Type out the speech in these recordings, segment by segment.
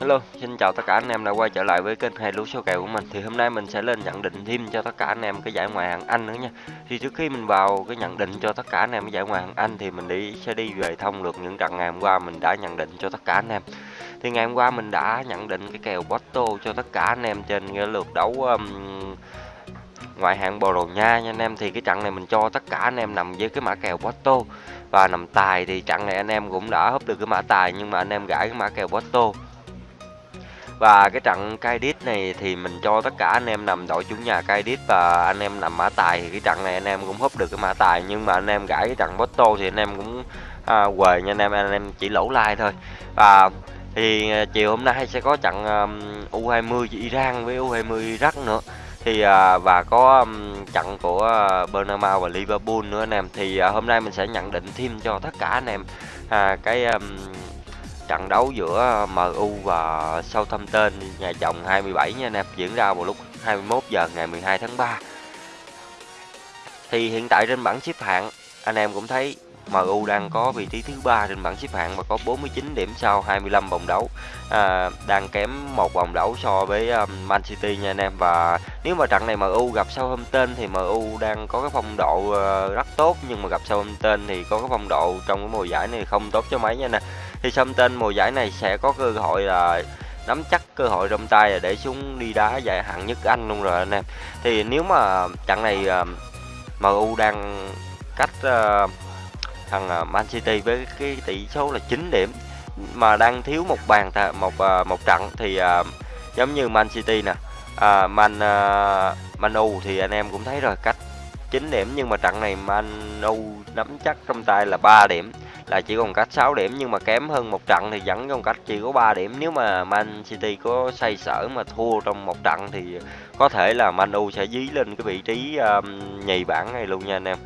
Hello, xin chào tất cả anh em đã quay trở lại với kênh hai lúa số kèo của mình. Thì hôm nay mình sẽ lên nhận định thêm cho tất cả anh em cái giải ngoại hạng Anh nữa nha. Thì trước khi mình vào cái nhận định cho tất cả anh em cái giải ngoại hạng Anh thì mình đi sẽ đi về thông lược những trận ngày hôm qua mình đã nhận định cho tất cả anh em. Thì ngày hôm qua mình đã nhận định cái kèo Porto cho tất cả anh em trên cái lượt đấu um, ngoại hạng Bồ Đào Nha nha anh em. Thì cái trận này mình cho tất cả anh em nằm với cái mã kèo Porto và nằm tài thì trận này anh em cũng đã húp được cái mã tài nhưng mà anh em gãi cái mã kèo Porto và cái trận Kaidit này thì mình cho tất cả anh em nằm đội chủ nhà Kaidit và anh em nằm mã tài. Thì cái trận này anh em cũng húp được cái mã tài nhưng mà anh em gãi cái trận Botto thì anh em cũng à, quề nha anh em anh em chỉ lỗ like thôi. Và thì à, chiều hôm nay sẽ có trận um, U20 Iran với U20 Iraq nữa. Thì à, và có um, trận của uh, Bernabeu và Liverpool nữa anh em. Thì à, hôm nay mình sẽ nhận định thêm cho tất cả anh em à, cái um, trận đấu giữa ờ, MU và Southampton nhà chồng 27 nha anh em diễn ra vào lúc 21 giờ ngày 12 tháng 3 thì hiện tại trên bảng xếp hạng anh em cũng thấy MU đang có vị trí thứ ba trên bảng xếp hạng và có 49 điểm sau 25 vòng đấu. À, đang kém một vòng đấu so với um, Man City nha anh em. Và nếu mà trận này MU gặp Southampton thì MU đang có cái phong độ uh, rất tốt. Nhưng mà gặp Southampton thì có cái phong độ trong cái mùa giải này không tốt cho mấy nha anh em thì Southampton mùa giải này sẽ có cơ hội là nắm chắc cơ hội trong tay để xuống đi đá giải hạng nhất Anh luôn rồi anh em. Thì nếu mà trận này ờ, MU đang cách ờ, thằng ờ, Man City với cái tỷ số là 9 điểm mà đang thiếu một bàn một một trận thì giống như Man City nè Man Man U thì anh em cũng thấy rồi, cách 9 điểm nhưng mà trận này Man U nắm chắc trong tay là 3 điểm là chỉ còn cách 6 điểm nhưng mà kém hơn một trận thì vẫn còn cách chỉ có 3 điểm. Nếu mà Man City có say sở mà thua trong một trận thì có thể là Man U sẽ dí lên cái vị trí um, nhì bảng này luôn nha anh em.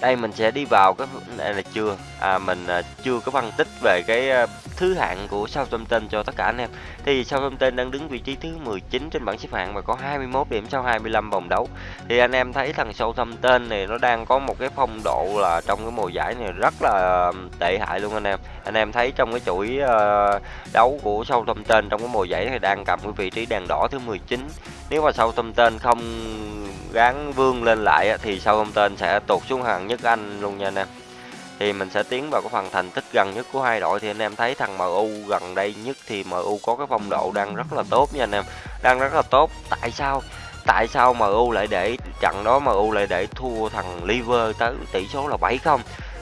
Đây mình sẽ đi vào cái này là chưa à mình à, chưa có phân tích về cái thứ hạng của Southampton cho tất cả anh em. Thì Southampton đang đứng vị trí thứ 19 trên bảng xếp hạng và có 21 điểm sau 25 vòng đấu. Thì anh em thấy thằng Southampton này nó đang có một cái phong độ là trong cái mùa giải này rất là tệ hại luôn anh em. Anh em thấy trong cái chuỗi uh, đấu của Southampton trong cái mùa giải này đang cầm cái vị trí đèn đỏ thứ 19 nếu mà Southampton không gắng vươn lên lại thì Southampton sẽ tụt xuống hạng nhất Anh luôn nha anh em thì mình sẽ tiến vào cái phần thành tích gần nhất của hai đội. Thì anh em thấy thằng MU gần đây nhất thì MU có cái phong độ đang rất là tốt nha anh em. Đang rất là tốt. Tại sao? Tại sao MU lại để trận đó MU lại để thua thằng Liver tới tỷ số là 7 không?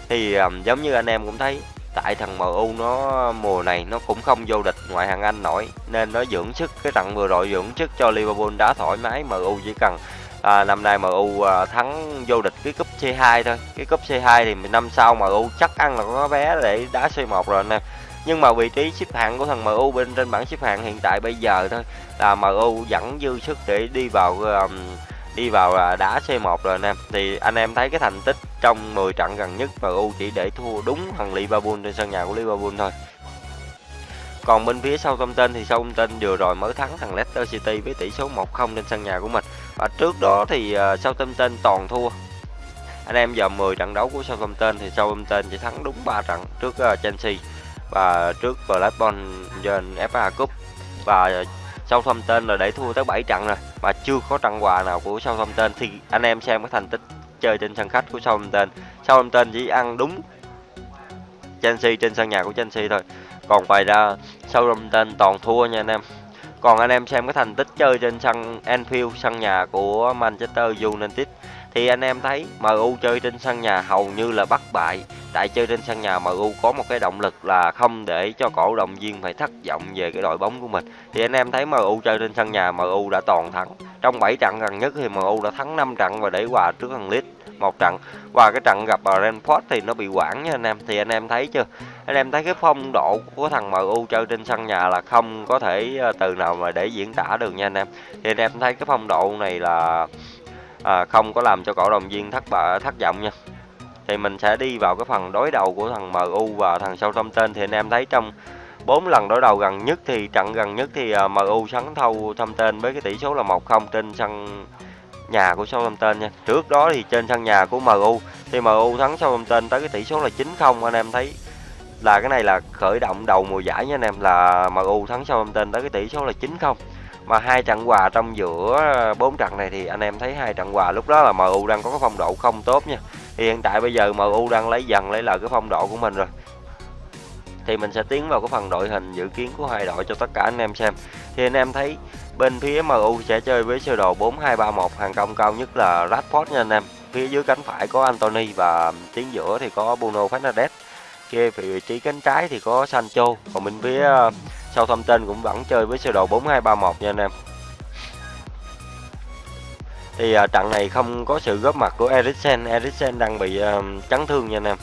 Thì um, giống như anh em cũng thấy tại thằng MU nó mùa này nó cũng không vô địch ngoại hạng Anh nổi nên nó dưỡng sức. Cái trận vừa rồi dưỡng sức cho Liverpool đã thoải mái MU chỉ cần à, năm nay MU à, thắng vô địch cái cúp C2 thôi. Cái cúp C2 thì năm sau MU chắc ăn là có vé để đá C1 rồi anh em nhưng mà vị trí xếp hạng của thằng MU bên trên bảng xếp hạng hiện tại bây giờ thôi là MU vẫn dư sức để đi vào um, đi vào à, đá C1 rồi anh em thì anh em thấy cái thành tích trong 10 trận gần nhất MU chỉ để thua đúng thằng Liverpool trên sân nhà của Liverpool thôi. Còn bên phía sau Southampton thì Southampton vừa rồi mới thắng thằng Leicester City với tỷ số 1-0 trên sân nhà của mình và trước đó thì uh, Southampton toàn thua. Anh em giờ 10 trận đấu của Southampton thì Southampton chỉ thắng đúng 3 trận trước uh, Chelsea và trước Blackburn trên FA Cup. Và Southampton là để thua tới 7 trận rồi mà chưa có trận quà nào của Southampton. Thì anh em xem cái thành tích chơi trên sân khách của Southampton. Southampton chỉ ăn đúng Chelsea trên sân nhà của Chelsea thôi. Còn ngoài ra Southampton toàn thua nha anh em còn anh em xem cái thành tích chơi trên sân Anfield, sân nhà của Manchester United, thì anh em thấy MU chơi trên sân nhà hầu như là bất bại. Tại chơi trên sân nhà MU có một cái động lực là không để cho cổ động viên phải thất vọng về cái đội bóng của mình. Thì anh em thấy MU chơi trên sân nhà MU đã toàn thắng. Trong 7 trận gần nhất thì MU đã thắng 5 trận và để hòa trước thằng Leeds một trận. Và cái trận gặp Brentford thì nó bị quản nha anh em. Thì anh em thấy chưa? Anh em thấy cái phong độ của thằng MU chơi trên sân nhà là không có thể ờ, từ nào mà để diễn tả được nha anh em. Thì anh em thấy cái phong độ này là à, không có làm cho cổ động viên thất bại thất vọng nha. Thì mình sẽ đi vào cái phần đối đầu của thằng MU và thằng sau thông tên thì anh em thấy trong bốn lần đối đầu gần nhất thì trận gần nhất thì ờ, MU thắng thâu Southampton với cái tỷ số là 1-0 trên sân nhà của Southampton nha. Trước đó thì trên sân nhà của MU thì MU thắng Southampton tới cái tỷ số là 9-0 anh em thấy là cái này là khởi động đầu mùa giải nha anh em. Là MU thắng sau tên tới cái tỷ số là 9-0 mà hai trận hòa trong giữa ờ, bốn trận này thì anh em thấy hai trận hòa lúc đó là MU đang có cái phong độ không tốt nha. Thì hiện tại bây giờ MU đang lấy dần lấy lại cái phong độ của mình rồi. Thì mình sẽ tiến vào cái phần đội hình dự kiến của hai đội cho tất cả anh em xem. Thì anh em thấy bên phía MU sẽ chơi với sơ đồ 4231 hàng công cao nhất là Rashford nha anh em. Phía dưới cánh phải có Anthony và tiếng giữa thì có Bruno Fernandes kia vị trí cánh trái thì có Sancho. Còn bên phía ờ, sau thông tin cũng vẫn chơi với sơ đồ 4231 nha anh em. Thì ờ, trận này không có sự góp mặt của Eriksen. Eriksen đang bị ờ, chấn thương nha anh em.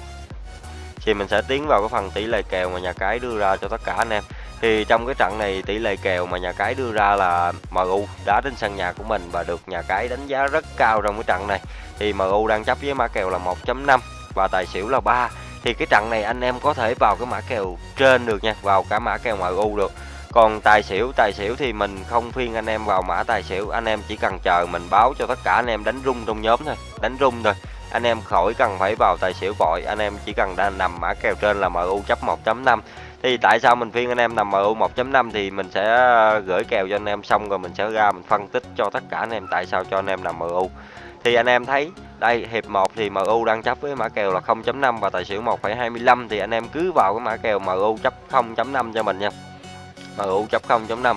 Thì mình sẽ tiến vào cái phần tỷ lệ kèo mà nhà cái đưa ra cho tất cả anh em. Thì trong cái trận này tỷ lệ kèo mà nhà cái đưa ra là MU đá trên sân nhà của mình và được nhà cái đánh giá rất cao trong cái trận này. Thì MU đang chấp với mã kèo là 1.5 và tài xỉu là 3 thì cái trận này anh em có thể vào cái mã kèo trên được nha, vào cả mã kèo ngoại u được. Còn tài xỉu tài xỉu thì mình không phiên anh em vào mã tài xỉu, anh em chỉ cần chờ mình báo cho tất cả anh em đánh rung trong nhóm thôi, đánh rung thôi. Anh em khỏi cần phải vào tài xỉu vội, anh em chỉ cần đang nằm mã kèo trên là MU chấp 1.5 thì tại sao mình phiên anh em nằm MU 1.5 thì mình sẽ ờ, gửi kèo cho anh em xong rồi mình sẽ ra mình phân tích cho tất cả anh em tại sao cho anh em nằm MU thì anh em thấy, đây, hiệp 1 thì MU đang chấp với mã kèo là 0.5 và tài xỉu 1.25 thì anh em cứ vào cái mã kèo MU chấp 0.5 cho mình nha. MU chấp 0.5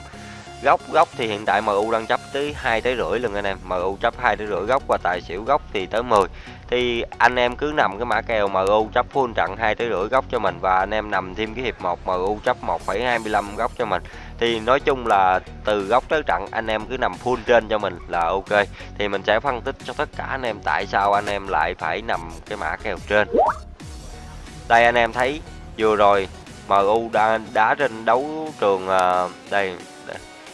góc góc thì hiện tại MU đang chấp tới hai tới rưỡi lần anh em. MU chấp hai tới rưỡi góc và tài xỉu góc thì tới 10 thì anh em cứ nằm cái mã kèo MU chấp full trận hai tới rưỡi góc cho mình và anh em nằm thêm cái hiệp 1 MU chấp 1,25 góc cho mình. Thì nói chung là từ góc tới trận anh em cứ nằm full trên cho mình là ok. Thì mình sẽ phân tích cho tất cả anh em tại sao anh em lại phải nằm cái mã kèo trên. Đây anh em thấy vừa rồi MU đã đá trên đấu trường à, đây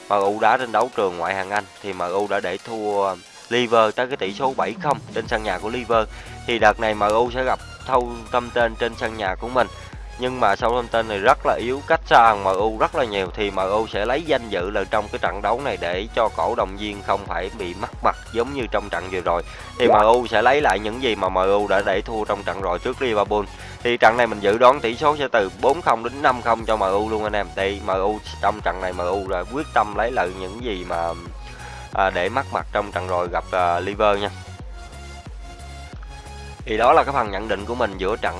MU đá trên đấu trường ngoại hạng Anh thì MU đã để thua Liver tới cái tỷ số 7-0 trên sân nhà của Liver. Thì đợt này MU sẽ gặp thâu tâm tên trên sân nhà của mình. Nhưng mà sau tin này rất là yếu cách xa hàng MU rất là nhiều. Thì MU sẽ lấy danh dự là trong cái trận đấu này để cho cổ động viên không phải bị mắc mặt giống như trong trận vừa rồi. Thì MU sẽ lấy lại những gì mà MU đã để thua trong trận rồi trước Liverpool. Thì trận này mình dự đoán tỷ số sẽ từ 4-0 đến 5-0 cho MU luôn anh em. Thì MU trong trận này MU là quyết tâm lấy lại những gì mà à, để mắc mặt trong trận rồi gặp à, Liver nha. Thì đó là cái phần nhận định của mình giữa trận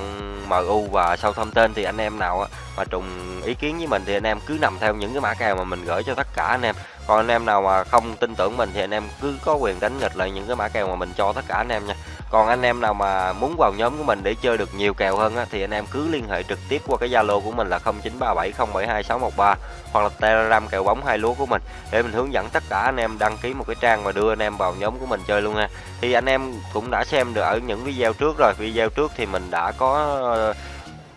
MU và Southampton. Thì anh em nào mà trùng ý kiến với mình thì anh em cứ nằm theo những cái mã kèo mà mình gửi cho tất cả anh em. Còn anh em nào mà không tin tưởng mình thì anh em cứ có quyền đánh nghịch lại những cái mã kèo mà mình cho tất cả anh em nha còn anh em nào mà muốn vào nhóm của mình để chơi được nhiều kèo hơn á, thì anh em cứ liên hệ trực tiếp qua cái Zalo của mình là 0937072613 hoặc là Telegram kèo bóng hai lúa của mình để mình hướng dẫn tất cả anh em đăng ký một cái trang và đưa anh em vào nhóm của mình chơi luôn nha. Thì anh em cũng đã xem được ở những video trước rồi, video trước thì mình đã có ờ,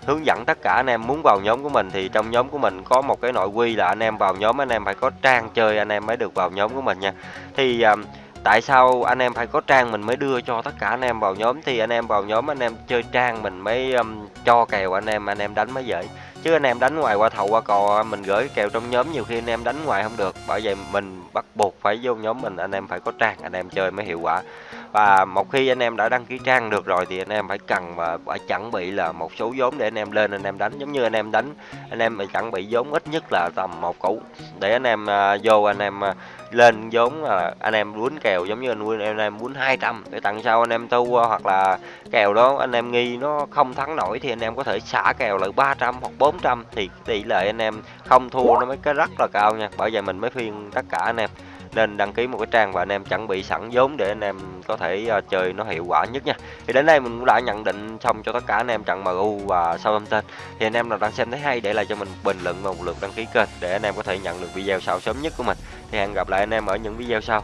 hướng dẫn tất cả anh em muốn vào nhóm của mình thì trong nhóm của mình có một cái nội quy là anh em vào nhóm anh em phải có trang chơi anh em mới được vào nhóm của mình nha thì uh, tại sao anh em phải có trang mình mới đưa cho tất cả anh em vào nhóm? Thì anh em vào nhóm anh em chơi trang mình mới um, cho kèo anh em anh em đánh mới dễ. Chứ anh em đánh ngoài qua thầu qua cò mình gửi kèo trong nhóm nhiều khi anh em đánh ngoài không được. Bởi vậy mình bắt buộc phải vô nhóm mình anh em phải có trang anh em chơi mới hiệu quả và một khi anh em đã đăng ký trang được rồi thì anh em phải cần và phải chuẩn bị là một số vốn để anh em lên anh em đánh giống như anh em đánh anh em phải chuẩn bị vốn ít nhất là tầm một củ để anh em uh, vô anh em uh, lên vốn là anh em muốn kèo giống như anh em em muốn 200 để tặng sau anh em tu hoặc là kèo đó anh em nghi nó không thắng nổi thì anh em có thể xả kèo lại 300 hoặc 400 thì tỷ lệ anh em không thua nó mới cái rất là cao nha bởi vậy mình mới khuyên tất cả anh em nên đăng ký một cái trang và anh em chuẩn bị sẵn vốn để anh em có thể uh, chơi nó hiệu quả nhất nha. Thì đến đây mình cũng đã nhận định xong cho tất cả anh em trận MU và Southampton thì anh em nào đang xem thấy hay để lại cho mình bình luận và một lượt đăng ký kênh để anh em có thể nhận được video sau sớm nhất của mình. Thì hẹn gặp lại anh em ở những video sau.